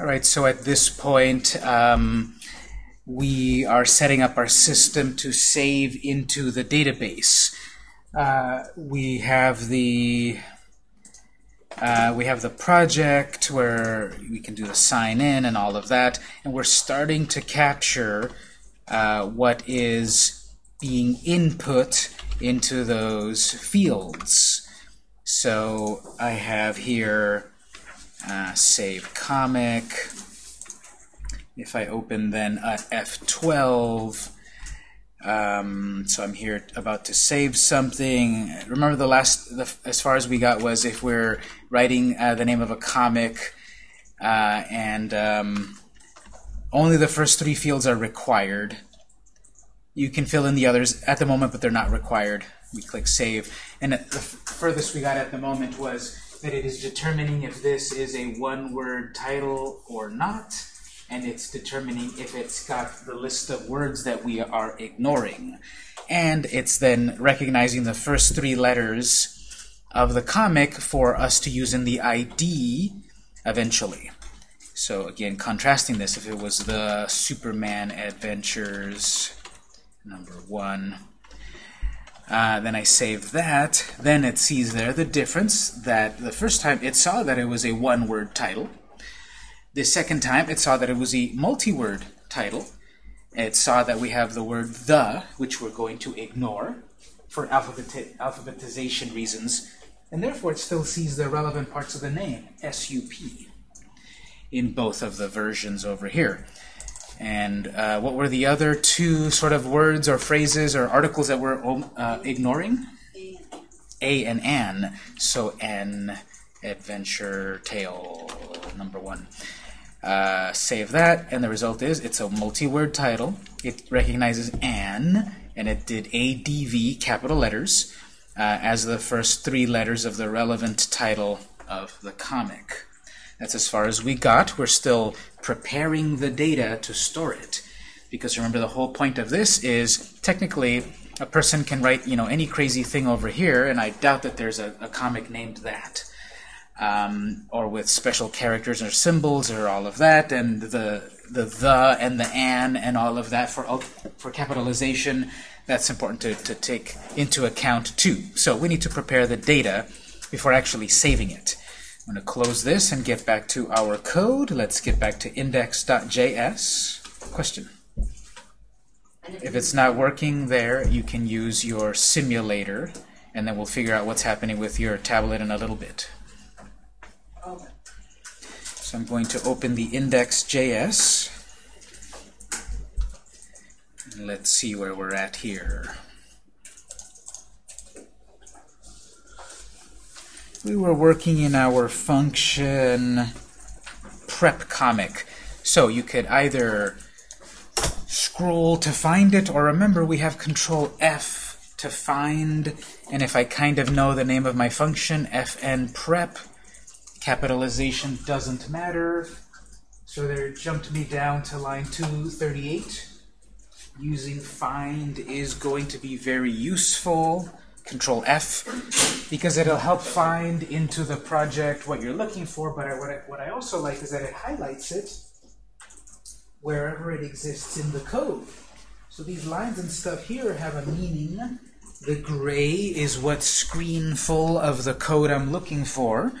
All right, so at this point, um, we are setting up our system to save into the database. Uh, we have the uh, we have the project where we can do the sign in and all of that, and we're starting to capture uh, what is being input into those fields. So I have here uh, save comic. If I open then uh, F12, um, so I'm here about to save something. Remember the last, the, as far as we got was if we're writing uh, the name of a comic uh, and um, only the first three fields are required. You can fill in the others at the moment, but they're not required. We click Save. And the furthest we got at the moment was that it is determining if this is a one-word title or not and it's determining if it's got the list of words that we are ignoring. And it's then recognizing the first three letters of the comic for us to use in the ID eventually. So again, contrasting this, if it was the Superman Adventures number one, uh, then I save that, then it sees there the difference that the first time it saw that it was a one-word title, the second time, it saw that it was a multi-word title. It saw that we have the word the, which we're going to ignore for alphabeti alphabetization reasons, and therefore it still sees the relevant parts of the name, SUP, in both of the versions over here. And uh, what were the other two sort of words or phrases or articles that we're uh, ignoring? A and an. So an, adventure, tale, number one. Uh, save that, and the result is it's a multi-word title. It recognizes an, and it did ADV, capital letters, uh, as the first three letters of the relevant title of the comic. That's as far as we got. We're still preparing the data to store it. Because remember, the whole point of this is technically a person can write you know any crazy thing over here, and I doubt that there's a, a comic named that um, or with special characters or symbols or all of that, and the the the and the an and all of that for for capitalization. That's important to, to take into account too. So we need to prepare the data before actually saving it. I'm going to close this and get back to our code. Let's get back to index.js. Question? If it's not working there, you can use your simulator, and then we'll figure out what's happening with your tablet in a little bit. So I'm going to open the index.js. Let's see where we're at here. We were working in our function prep comic. So you could either scroll to find it, or remember we have control F to find, and if I kind of know the name of my function, fn prep, Capitalization doesn't matter. So there jumped me down to line 238. Using find is going to be very useful. Control F, because it'll help find into the project what you're looking for, but I, what, I, what I also like is that it highlights it wherever it exists in the code. So these lines and stuff here have a meaning. The gray is what's screen full of the code I'm looking for.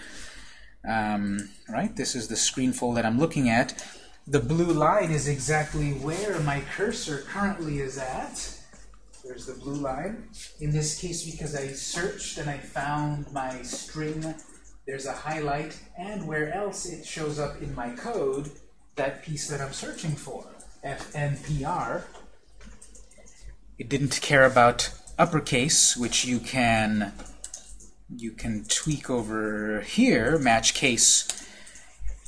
Um, right? This is the screen full that I'm looking at. The blue line is exactly where my cursor currently is at. There's the blue line. In this case, because I searched and I found my string, there's a highlight, and where else it shows up in my code, that piece that I'm searching for, FNPR. It didn't care about uppercase, which you can you can tweak over here, match case.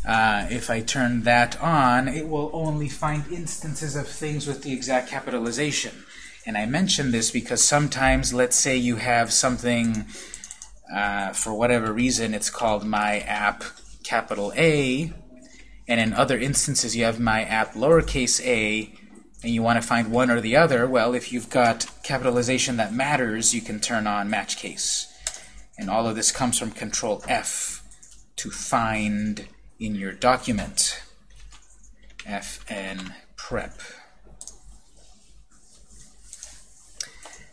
Uh, if I turn that on, it will only find instances of things with the exact capitalization. And I mention this because sometimes, let's say you have something, uh, for whatever reason, it's called my app capital A, and in other instances you have my app lowercase a, and you want to find one or the other, well, if you've got capitalization that matters, you can turn on match case. And all of this comes from Control F to find in your document. fn prep.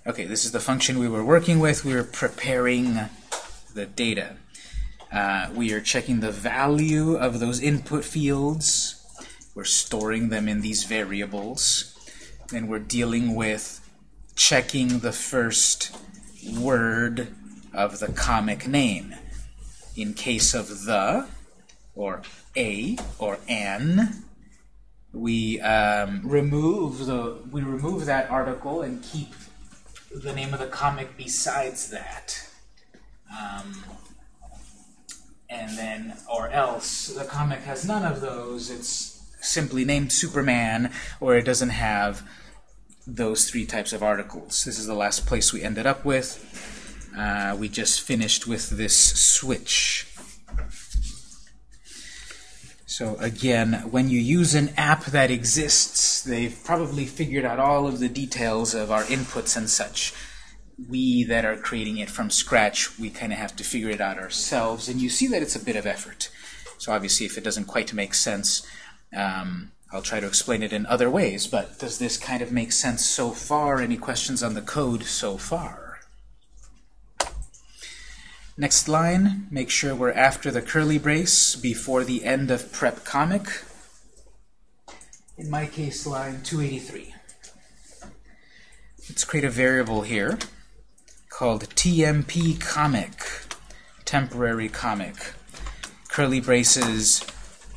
Okay, this is the function we were working with. We were preparing the data. Uh, we are checking the value of those input fields. We're storing them in these variables. Then we're dealing with checking the first word of the comic name. In case of the, or a, or an, we um, remove the we remove that article and keep the name of the comic besides that. Um, and then, or else, the comic has none of those. It's simply named Superman, or it doesn't have those three types of articles. This is the last place we ended up with. Uh, we just finished with this switch. So again, when you use an app that exists, they've probably figured out all of the details of our inputs and such. We that are creating it from scratch, we kind of have to figure it out ourselves, and you see that it's a bit of effort. So obviously, if it doesn't quite make sense, um, I'll try to explain it in other ways, but does this kind of make sense so far? Any questions on the code so far? Next line, make sure we're after the curly brace before the end of prep comic. In my case, line 283. Let's create a variable here called TMP comic, temporary comic, curly braces,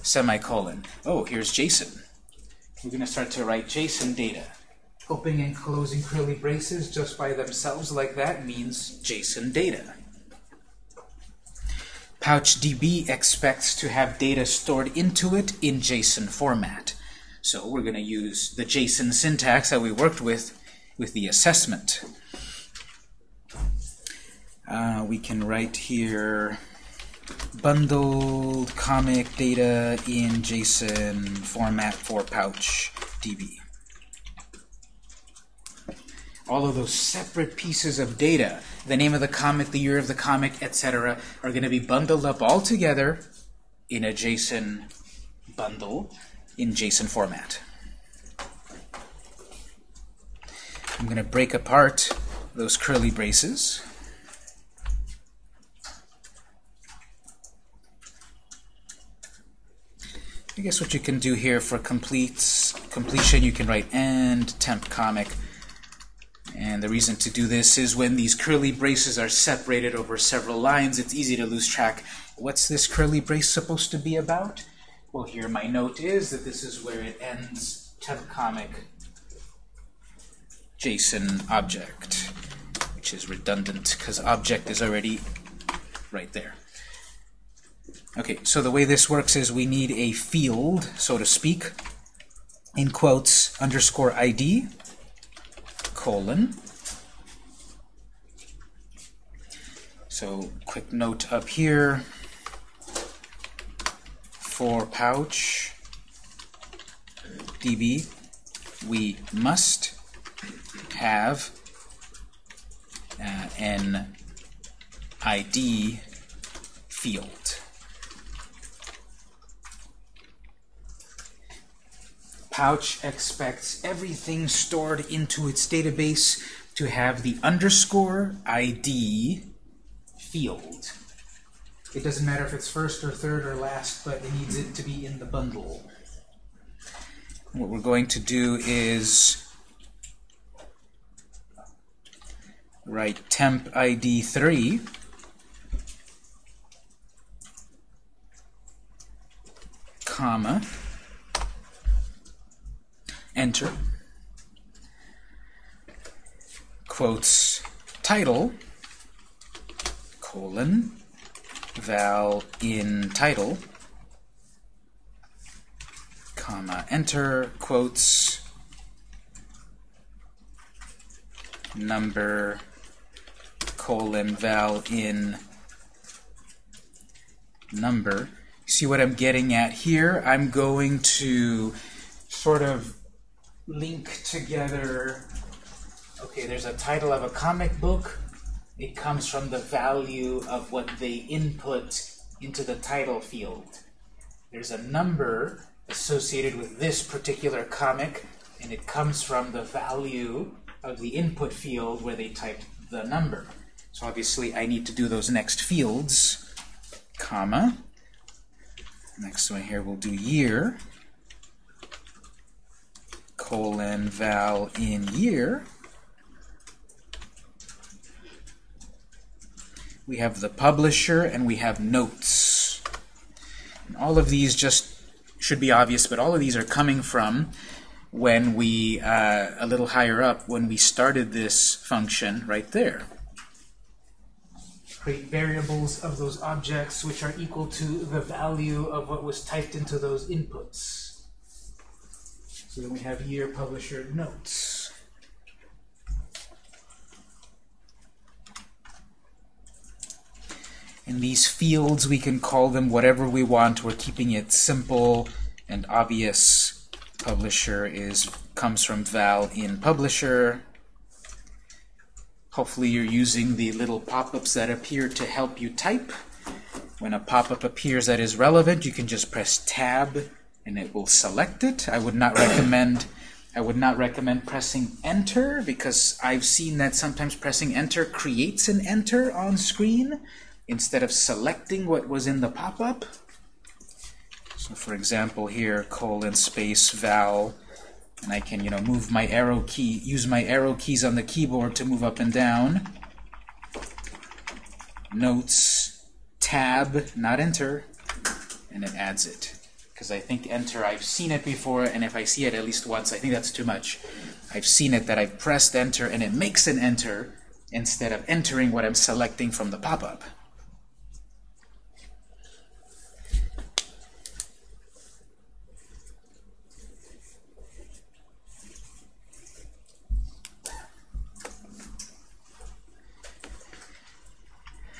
semicolon. Oh, here's JSON. We're going to start to write JSON data. Opening and closing curly braces just by themselves like that means JSON data. PouchDB expects to have data stored into it in JSON format. So we're going to use the JSON syntax that we worked with with the assessment. Uh, we can write here bundled comic data in JSON format for PouchDB all of those separate pieces of data, the name of the comic, the year of the comic, etc., are going to be bundled up all together in a JSON bundle in JSON format. I'm going to break apart those curly braces. I guess what you can do here for completion, you can write and temp comic and the reason to do this is when these curly braces are separated over several lines, it's easy to lose track. What's this curly brace supposed to be about? Well, here my note is that this is where it ends temp comic JSON object, which is redundant because object is already right there. Okay, so the way this works is we need a field, so to speak, in quotes, underscore ID, colon. So quick note up here for pouch db we must have uh, an ID field. Pouch expects everything stored into its database to have the underscore ID field. It doesn't matter if it's first or third or last, but it needs it to be in the bundle. What we're going to do is write temp ID 3 comma enter, quotes. Title, colon, val in title, comma, enter, quotes, number, colon, val in number. See what I'm getting at here? I'm going to sort of link together, okay, there's a title of a comic book. It comes from the value of what they input into the title field. There's a number associated with this particular comic, and it comes from the value of the input field where they typed the number. So obviously I need to do those next fields, comma. Next one here we'll do year, colon val in year. We have the publisher and we have notes. And all of these just should be obvious, but all of these are coming from when we, uh, a little higher up, when we started this function right there. Create variables of those objects which are equal to the value of what was typed into those inputs. So then we have year publisher notes. In these fields, we can call them whatever we want. We're keeping it simple and obvious publisher is comes from val in publisher. Hopefully you're using the little pop-ups that appear to help you type. When a pop-up appears that is relevant, you can just press tab and it will select it. I would not recommend I would not recommend pressing enter because I've seen that sometimes pressing enter creates an enter on screen instead of selecting what was in the pop-up. So for example here, colon space val, and I can you know move my arrow key, use my arrow keys on the keyboard to move up and down. Notes, tab, not enter, and it adds it. Because I think enter, I've seen it before, and if I see it at least once, I think that's too much. I've seen it that I've pressed enter, and it makes an enter instead of entering what I'm selecting from the pop-up.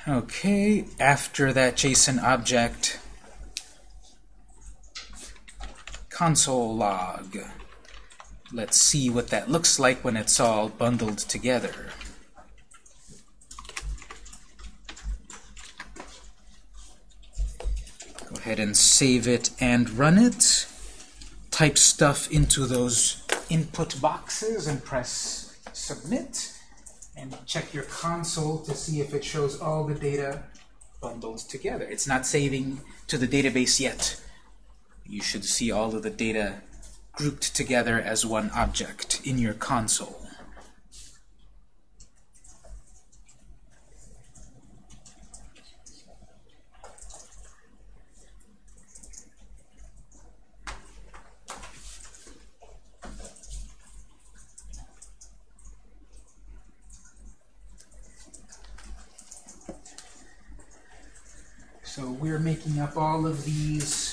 Okay, after that JSON object, console log. Let's see what that looks like when it's all bundled together. Go ahead and save it and run it. Type stuff into those input boxes and press submit and check your console to see if it shows all the data bundled together. It's not saving to the database yet. You should see all of the data grouped together as one object in your console. So we're making up all of these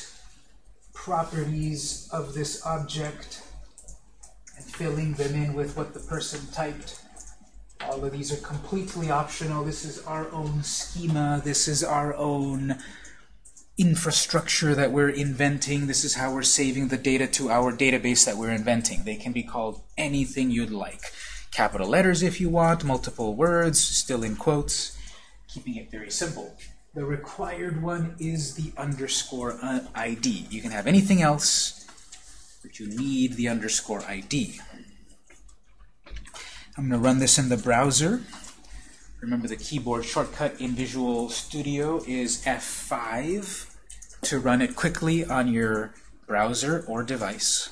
properties of this object and filling them in with what the person typed. All of these are completely optional. This is our own schema. This is our own infrastructure that we're inventing. This is how we're saving the data to our database that we're inventing. They can be called anything you'd like. Capital letters if you want, multiple words, still in quotes, keeping it very simple. The required one is the underscore ID. You can have anything else, but you need the underscore ID. I'm going to run this in the browser. Remember the keyboard shortcut in Visual Studio is F5 to run it quickly on your browser or device.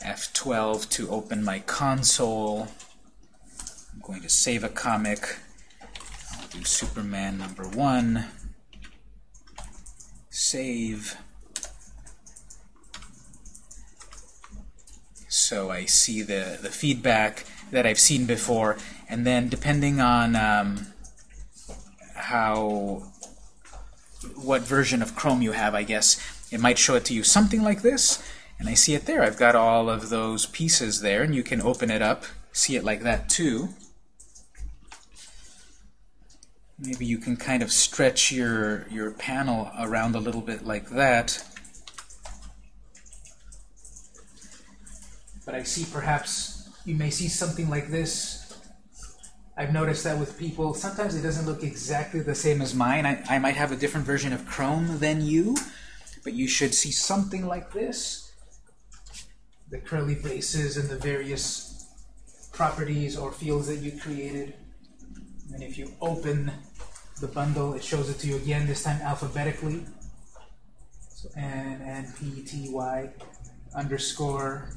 F12 to open my console. I'm going to save a comic do Superman number one, save. So I see the, the feedback that I've seen before, and then depending on um, how, what version of Chrome you have, I guess, it might show it to you something like this, and I see it there. I've got all of those pieces there, and you can open it up, see it like that too. Maybe you can kind of stretch your, your panel around a little bit like that. But I see perhaps you may see something like this. I've noticed that with people, sometimes it doesn't look exactly the same as mine. I, I might have a different version of Chrome than you, but you should see something like this. The curly braces and the various properties or fields that you created. And if you open the bundle, it shows it to you again, this time alphabetically. So N, N, P, T, Y, underscore.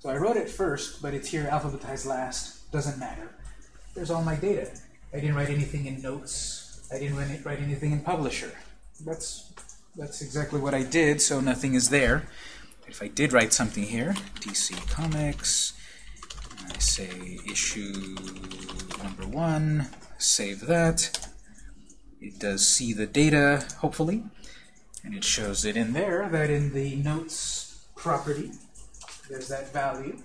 So I wrote it first, but it's here alphabetized last. Doesn't matter. There's all my data. I didn't write anything in notes. I didn't write anything in publisher. That's that's exactly what I did, so nothing is there. If I did write something here, DC Comics, I say issue number one, save that. It does see the data, hopefully, and it shows it in there, that in the notes property, there's that value.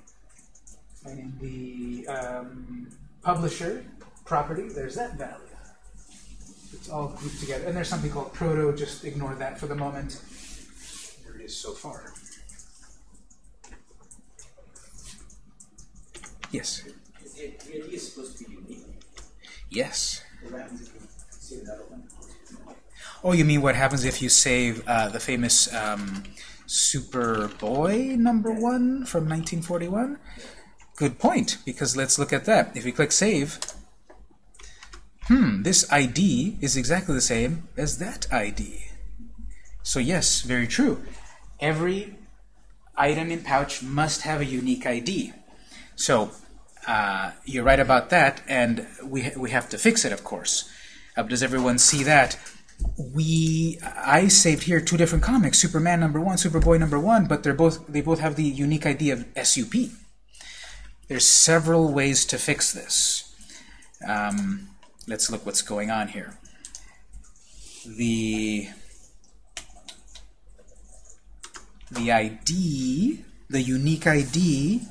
And in the um, publisher property, there's that value. It's all grouped together. And there's something called proto, just ignore that for the moment. There it is so far. Yes? The idea is supposed to be unique. Yes. Oh, you mean what happens if you save uh, the famous um, Superboy number one from 1941? Good point, because let's look at that. If we click Save, hmm, this ID is exactly the same as that ID. So yes, very true. Every item in Pouch must have a unique ID. So uh, you're right about that, and we, we have to fix it, of course. Uh, does everyone see that? We I saved here two different comics, Superman number one, Superboy number one, but they're both they both have the unique idea of SUP. There's several ways to fix this. Um, let's look what's going on here. The the ID, the unique ID,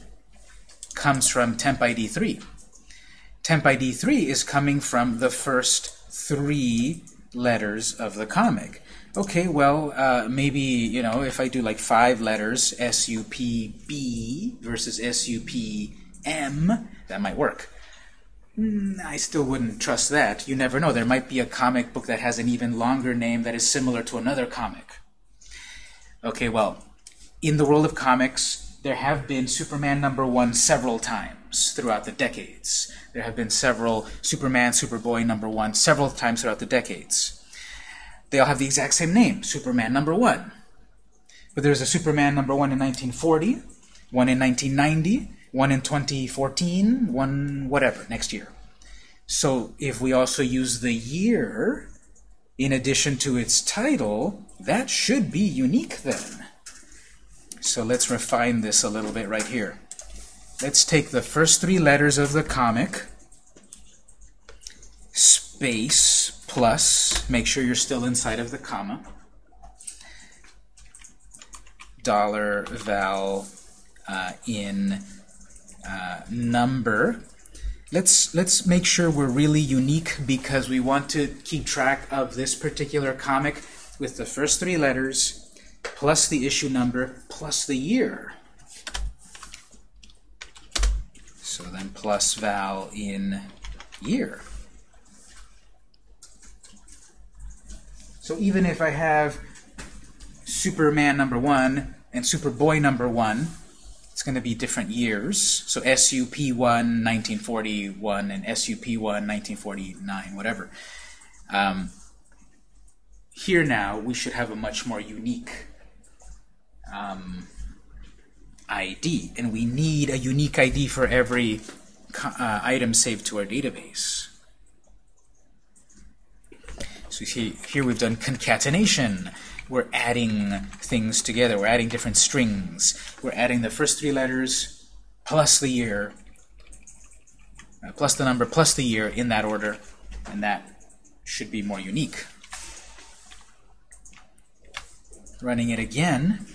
comes from temp ID 3. Temp ID 3 is coming from the first three letters of the comic. Okay, well, uh, maybe, you know, if I do like five letters, S-U-P-B versus S-U-P-M, that might work. Mm, I still wouldn't trust that. You never know. There might be a comic book that has an even longer name that is similar to another comic. Okay, well, in the world of comics, there have been Superman number one several times throughout the decades. There have been several Superman, Superboy number one several times throughout the decades. They all have the exact same name, Superman number one. But there's a Superman number one in 1940, one in 1990, one in 2014, one whatever, next year. So if we also use the year in addition to its title, that should be unique then. So let's refine this a little bit right here. Let's take the first three letters of the comic, space, plus, make sure you're still inside of the comma, dollar val uh, in uh, number. Let's let's make sure we're really unique because we want to keep track of this particular comic with the first three letters plus the issue number plus the year. So then plus val in year. So even if I have Superman number one and Superboy number one, it's going to be different years. So SUP1 1941 and SUP1 1949, whatever. Um, here now, we should have a much more unique um, ID, and we need a unique ID for every uh, item saved to our database. So see, here we've done concatenation. We're adding things together. We're adding different strings. We're adding the first three letters plus the year, uh, plus the number, plus the year in that order, and that should be more unique. Running it again,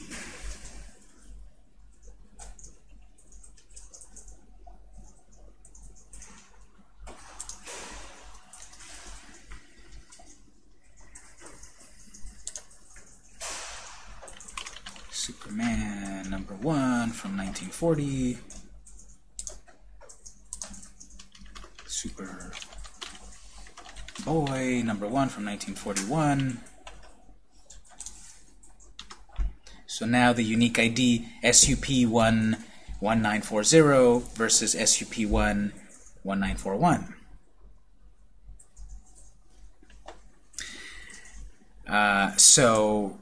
Superman number one from 1940. Super Boy number one from 1941. So now the unique ID SUP11940 versus SUP11941. Uh, so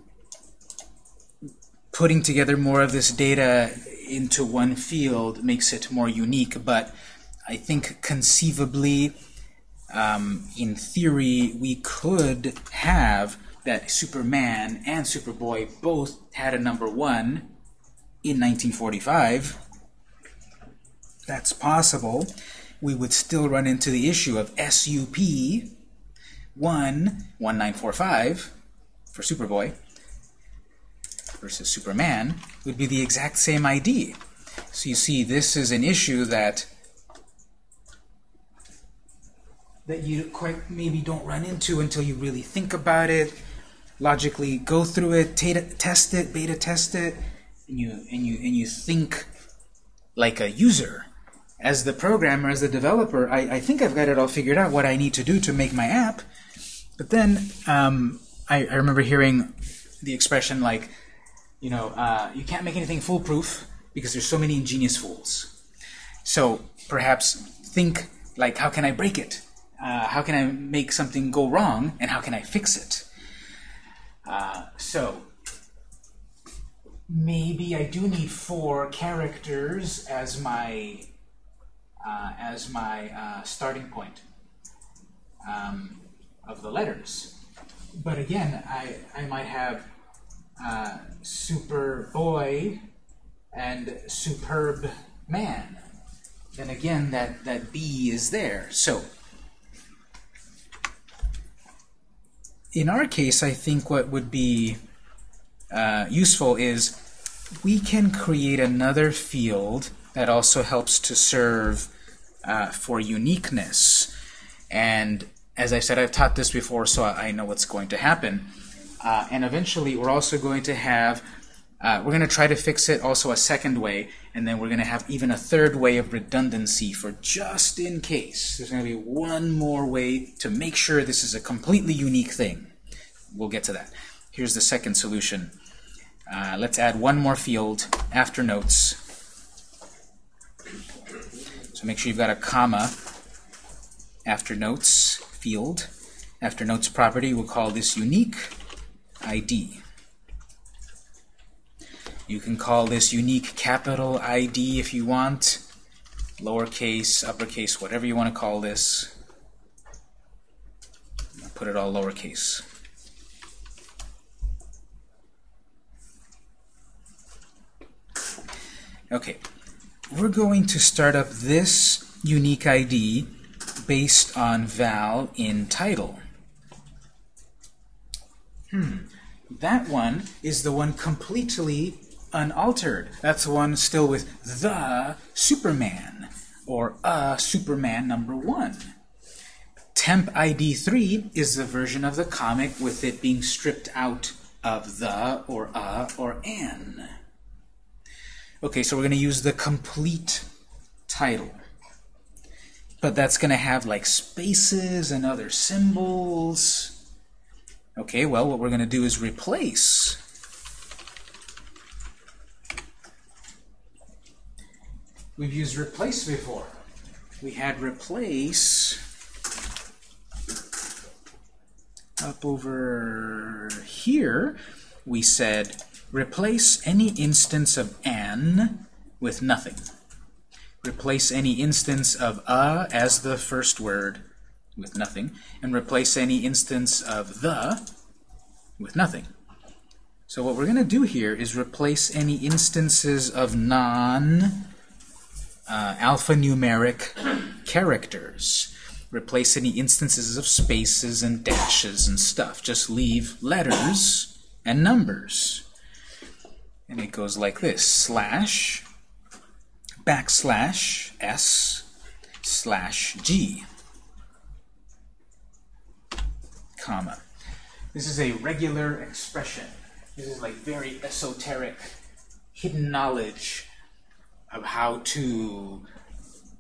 putting together more of this data into one field makes it more unique, but I think conceivably, um, in theory, we could have that Superman and Superboy both had a number one in 1945. That's possible. We would still run into the issue of SUP 1 1945 for Superboy versus Superman would be the exact same ID. So you see, this is an issue that that you quite maybe don't run into until you really think about it, logically go through it, test it, beta test it, and you and you and you think like a user. As the programmer, as the developer, I, I think I've got it all figured out what I need to do to make my app. But then um, I, I remember hearing the expression like, you know, uh, you can't make anything foolproof because there's so many ingenious fools. So perhaps think like, how can I break it? Uh, how can I make something go wrong, and how can I fix it? Uh, so maybe I do need four characters as my uh, as my uh, starting point um, of the letters. But again, I I might have uh, super boy and superb man. Then again, that, that B is there. So, in our case, I think what would be uh, useful is we can create another field that also helps to serve uh, for uniqueness. And as I said, I've taught this before, so I know what's going to happen. Uh, and eventually, we're also going to have, uh, we're going to try to fix it also a second way, and then we're going to have even a third way of redundancy for just in case. There's going to be one more way to make sure this is a completely unique thing. We'll get to that. Here's the second solution. Uh, let's add one more field after notes. So make sure you've got a comma after notes field. After notes property, we'll call this unique. ID. You can call this unique capital ID if you want, lowercase, uppercase, whatever you want to call this. Put it all lowercase. Okay, we're going to start up this unique ID based on val in title. Hmm. That one is the one completely unaltered. That's the one still with the Superman, or a Superman number one. Temp ID 3 is the version of the comic with it being stripped out of the, or a, or an. Okay, so we're going to use the complete title. But that's going to have like spaces and other symbols. Okay, well, what we're going to do is replace We've used replace before. We had replace up over here. We said replace any instance of an with nothing. Replace any instance of a as the first word with nothing, and replace any instance of the with nothing. So what we're going to do here is replace any instances of non uh, characters. Replace any instances of spaces and dashes and stuff. Just leave letters and numbers. And it goes like this. Slash, backslash, S, slash, G comma. This is a regular expression. This is like very esoteric, hidden knowledge of how to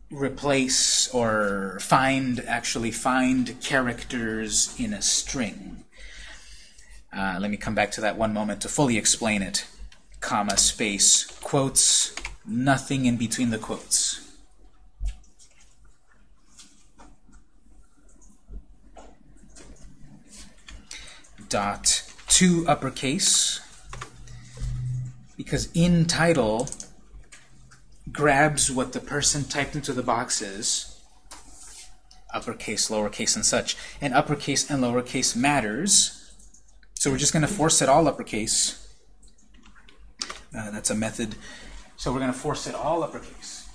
replace or find, actually find characters in a string. Uh, let me come back to that one moment to fully explain it. comma, space, quotes, nothing in between the quotes. Dot to uppercase, because in title grabs what the person typed into the boxes, uppercase, lowercase, and such. And uppercase and lowercase matters, so we're just going to force it all uppercase. Uh, that's a method. So we're going to force it all uppercase.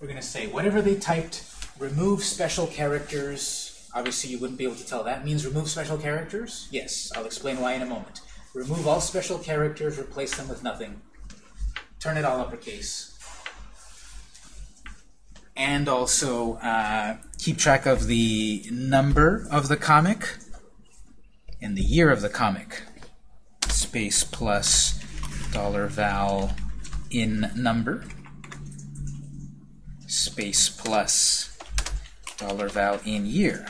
We're going to say whatever they typed, remove special characters. Obviously, you wouldn't be able to tell that means remove special characters. Yes, I'll explain why in a moment. Remove all special characters, replace them with nothing. Turn it all uppercase. And also uh, keep track of the number of the comic and the year of the comic. Space plus dollar val in number. Space plus dollar val in year.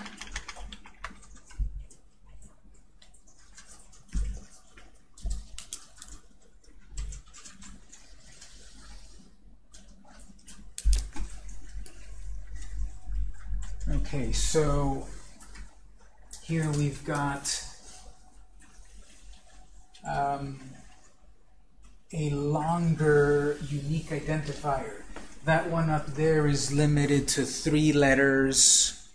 Okay, so here we've got um, a longer unique identifier. That one up there is limited to three letters,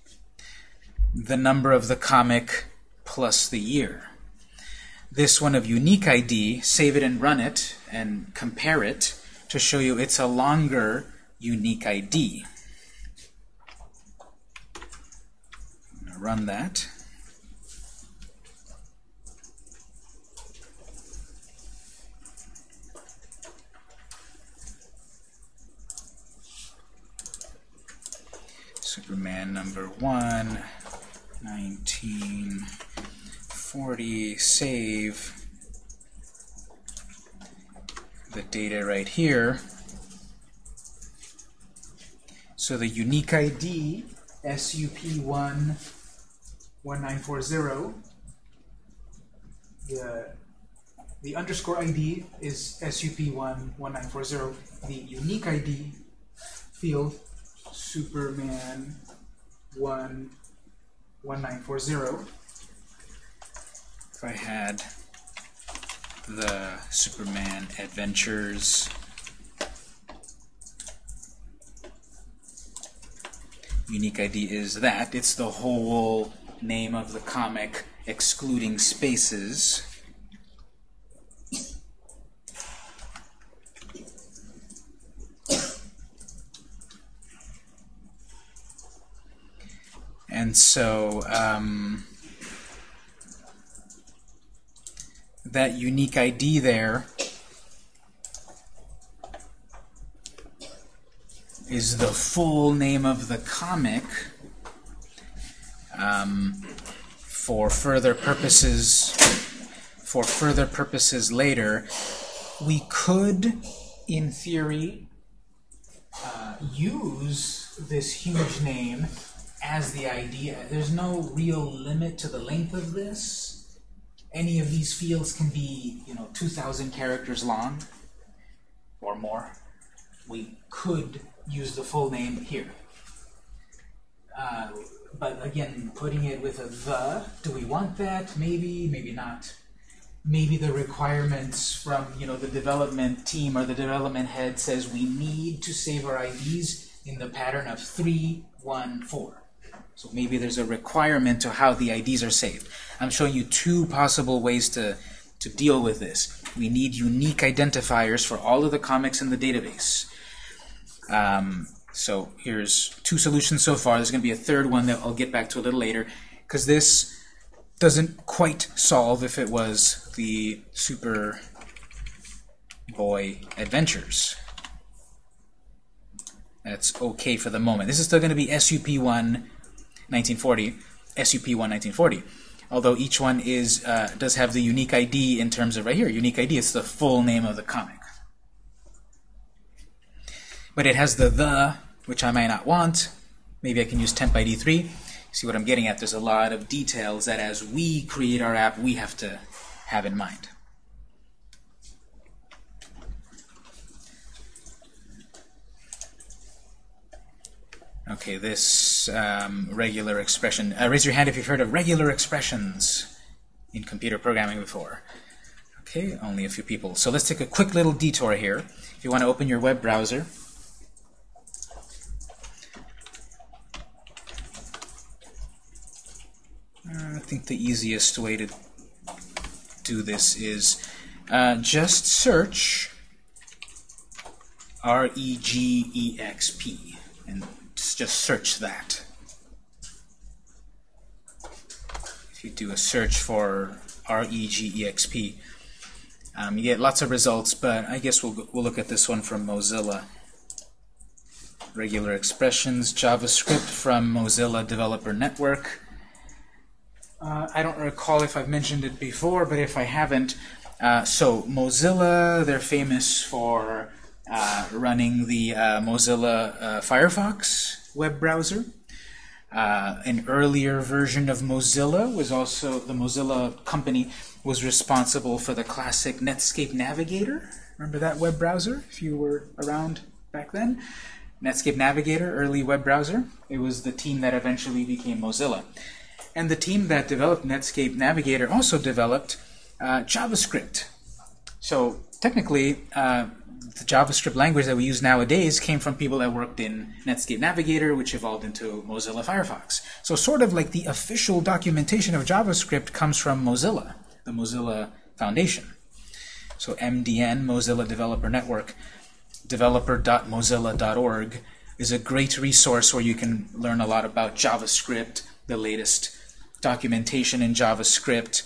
the number of the comic plus the year. This one of unique ID, save it and run it and compare it to show you it's a longer unique ID. Run that. Superman number one, 1940, save the data right here. So the unique ID, SUP1 1940. The, the underscore ID is SUP1 1940. The unique ID field, Superman 1 1940. If I had the Superman Adventures unique ID is that. It's the whole name of the comic excluding spaces. And so um, that unique ID there is the full name of the comic um, for further purposes for further purposes later we could in theory uh, use this huge name as the idea. There's no real limit to the length of this. Any of these fields can be you know 2,000 characters long or more. We could use the full name here. Uh, but again, putting it with a the, do we want that? Maybe, maybe not. Maybe the requirements from you know the development team or the development head says we need to save our IDs in the pattern of 3, 1, 4. So maybe there's a requirement to how the IDs are saved. I'm showing you two possible ways to, to deal with this. We need unique identifiers for all of the comics in the database. Um, so here's two solutions so far. There's going to be a third one that I'll get back to a little later, because this doesn't quite solve if it was the Super Boy Adventures. That's okay for the moment. This is still going to be SUP1 1940, SUP1 1940. Although each one is uh, does have the unique ID in terms of right here, unique ID. It's the full name of the comic. But it has the the which I may not want. Maybe I can use temp ID 3. See what I'm getting at? There's a lot of details that as we create our app, we have to have in mind. Okay, this um, regular expression. Uh, raise your hand if you've heard of regular expressions in computer programming before. Okay, only a few people. So let's take a quick little detour here. If you want to open your web browser, I think the easiest way to do this is uh, just search R-E-G-E-X-P and just, search that. If you do a search for R-E-G-E-X-P, um, you get lots of results, but I guess we'll, we'll look at this one from Mozilla. Regular expressions, JavaScript from Mozilla Developer Network. Uh, I don't recall if I've mentioned it before, but if I haven't, uh, so Mozilla, they're famous for uh, running the uh, Mozilla uh, Firefox web browser. Uh, an earlier version of Mozilla was also, the Mozilla company was responsible for the classic Netscape Navigator. Remember that web browser, if you were around back then? Netscape Navigator, early web browser. It was the team that eventually became Mozilla. And the team that developed Netscape Navigator also developed uh, JavaScript. So technically, uh, the JavaScript language that we use nowadays came from people that worked in Netscape Navigator, which evolved into Mozilla Firefox. So sort of like the official documentation of JavaScript comes from Mozilla, the Mozilla Foundation. So MDN, Mozilla Developer Network, developer.mozilla.org is a great resource where you can learn a lot about JavaScript, the latest documentation in JavaScript,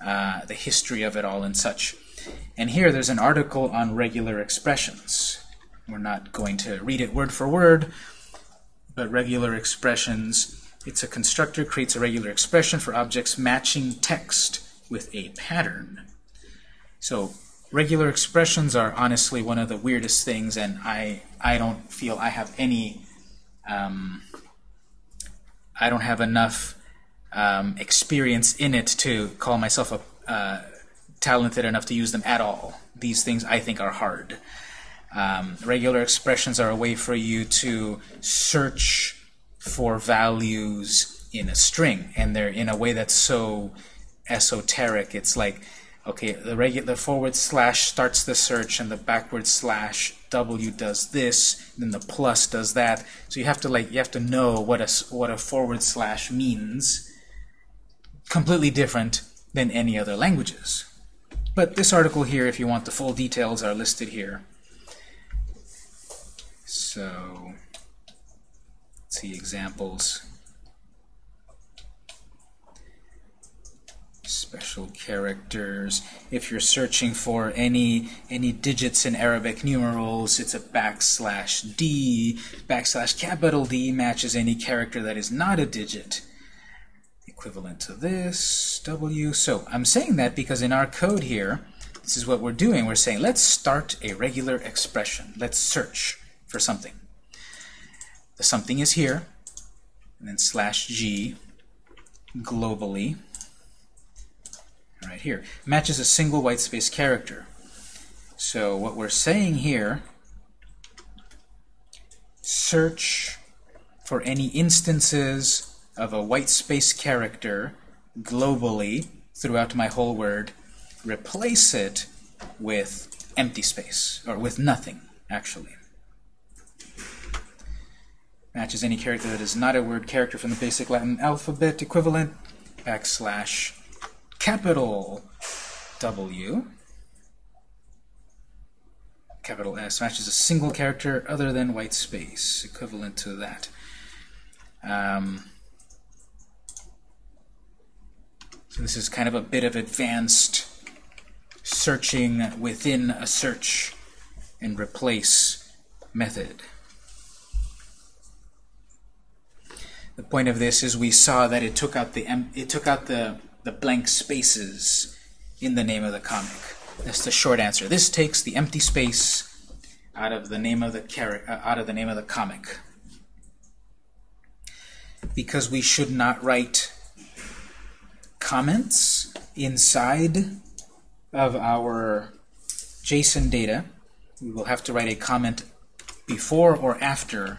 uh, the history of it all and such. And here there's an article on regular expressions. We're not going to read it word for word, but regular expressions, it's a constructor creates a regular expression for objects matching text with a pattern. So regular expressions are honestly one of the weirdest things, and I, I don't feel I have any, um, I don't have enough um, experience in it to call myself a, uh, talented enough to use them at all. These things I think are hard. Um, regular expressions are a way for you to search for values in a string, and they're in a way that's so esoteric. It's like, okay, the regular forward slash starts the search, and the backward slash W does this, then the plus does that. So you have to like you have to know what a what a forward slash means completely different than any other languages. But this article here, if you want the full details, are listed here. So, let's see examples. Special characters. If you're searching for any any digits in Arabic numerals, it's a backslash D. Backslash capital D matches any character that is not a digit equivalent to this, W. So I'm saying that because in our code here, this is what we're doing. We're saying, let's start a regular expression. Let's search for something. The something is here, and then slash G globally, right here. Matches a single white space character. So what we're saying here, search for any instances of a white space character globally throughout my whole word, replace it with empty space, or with nothing, actually. Matches any character that is not a word character from the basic Latin alphabet equivalent, backslash capital W, capital S, matches a single character other than white space, equivalent to that. Um, So this is kind of a bit of advanced searching within a search and replace method. The point of this is we saw that it took out the it took out the the blank spaces in the name of the comic. That's the short answer. This takes the empty space out of the name of the uh, out of the name of the comic. Because we should not write comments inside of our JSON data. We will have to write a comment before or after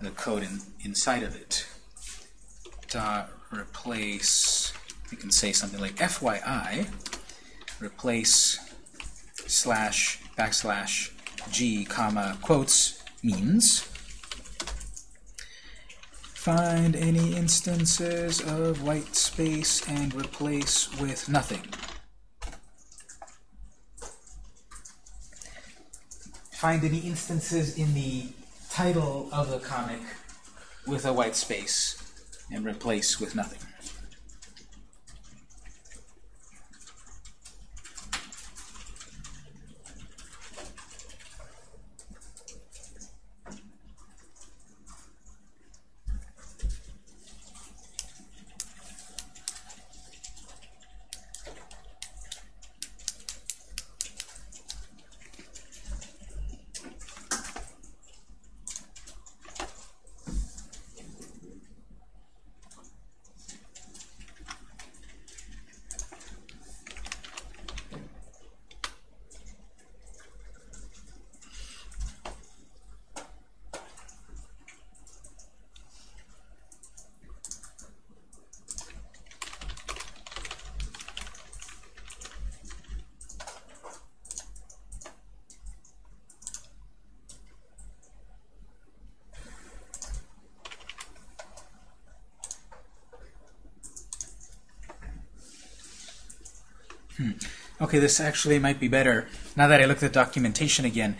the code in, inside of it. Dot replace, you can say something like FYI, replace slash backslash g comma quotes means find any instances of white space and replace with nothing. Find any instances in the title of the comic with a white space and replace with nothing. Okay, this actually might be better now that I look at the documentation again.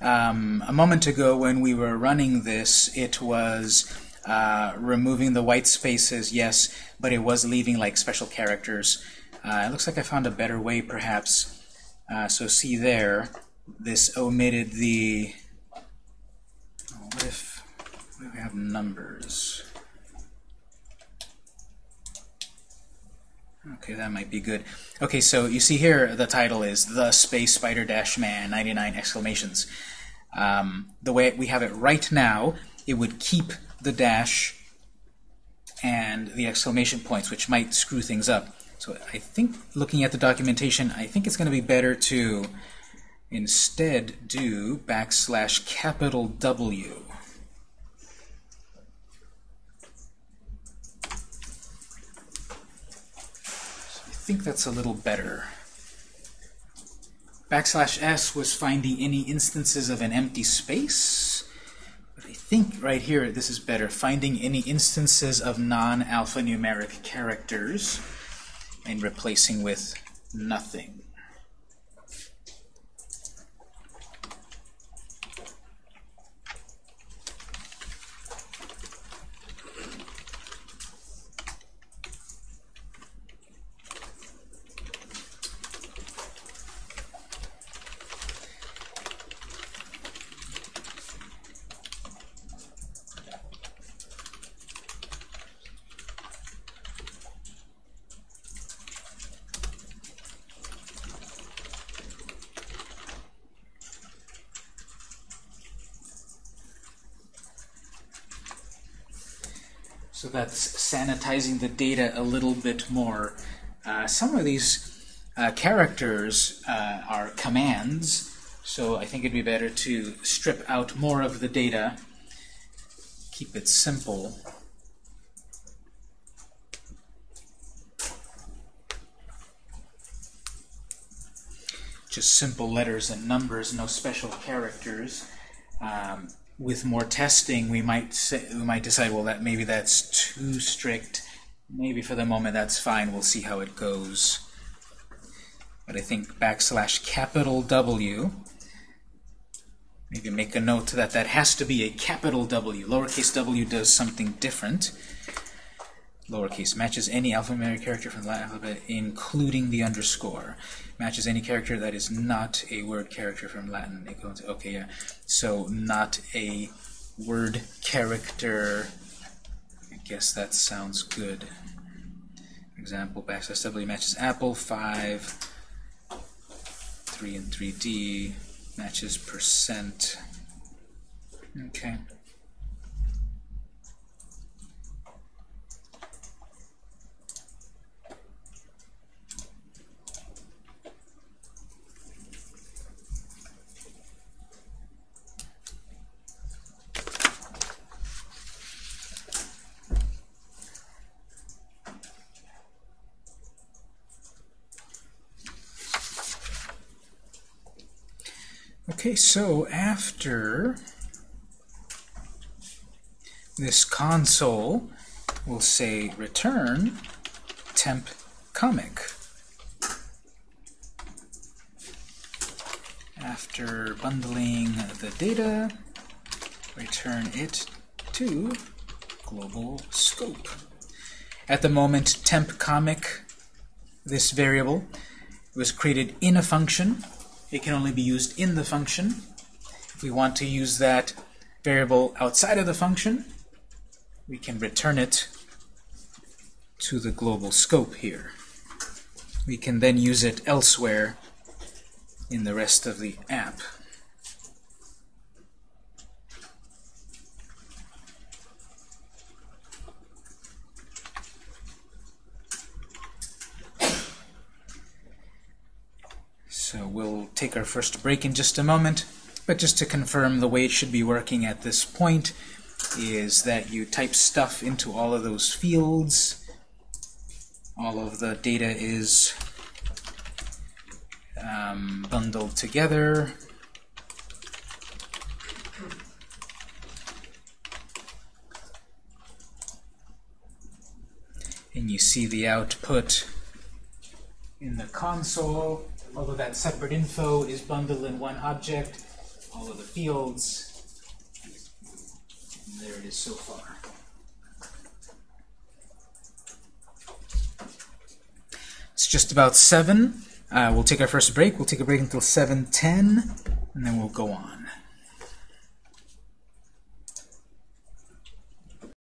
Um, a moment ago when we were running this, it was uh, removing the white spaces, yes, but it was leaving like special characters. Uh, it looks like I found a better way, perhaps. Uh, so see there, this omitted the... Oh, what if, what if we have numbers? Okay, that might be good. Okay, so you see here the title is The Space Spider Dash Man 99 exclamations. Um, the way we have it right now, it would keep the dash and the exclamation points, which might screw things up. So I think, looking at the documentation, I think it's going to be better to instead do backslash capital W. think that's a little better. Backslash s was finding any instances of an empty space. But I think right here this is better. Finding any instances of non-alphanumeric characters and replacing with nothing. So that's sanitizing the data a little bit more. Uh, some of these uh, characters uh, are commands, so I think it'd be better to strip out more of the data, keep it simple. Just simple letters and numbers, no special characters. Um, with more testing, we might say, we might decide, well, that maybe that's too strict. Maybe for the moment that's fine. We'll see how it goes. But I think backslash capital W. Maybe make a note that that has to be a capital W. Lowercase w does something different. Lowercase matches any alphanumeric character from the Latin alphabet, including the underscore matches any character that is not a word character from Latin. Okay, yeah. So not a word character. I guess that sounds good. example, backslash W matches apple, 5, 3 and 3D, matches percent. Okay. Okay, so after this console, we'll say return temp comic. After bundling the data, return it to global scope. At the moment, temp comic, this variable, was created in a function. It can only be used in the function. If we want to use that variable outside of the function, we can return it to the global scope here. We can then use it elsewhere in the rest of the app. So we'll take our first break in just a moment, but just to confirm the way it should be working at this point is that you type stuff into all of those fields. All of the data is um, bundled together. And you see the output in the console. All of that separate info is bundled in one object. All of the fields. And there it is so far. It's just about 7. Uh, we'll take our first break. We'll take a break until 7.10, and then we'll go on.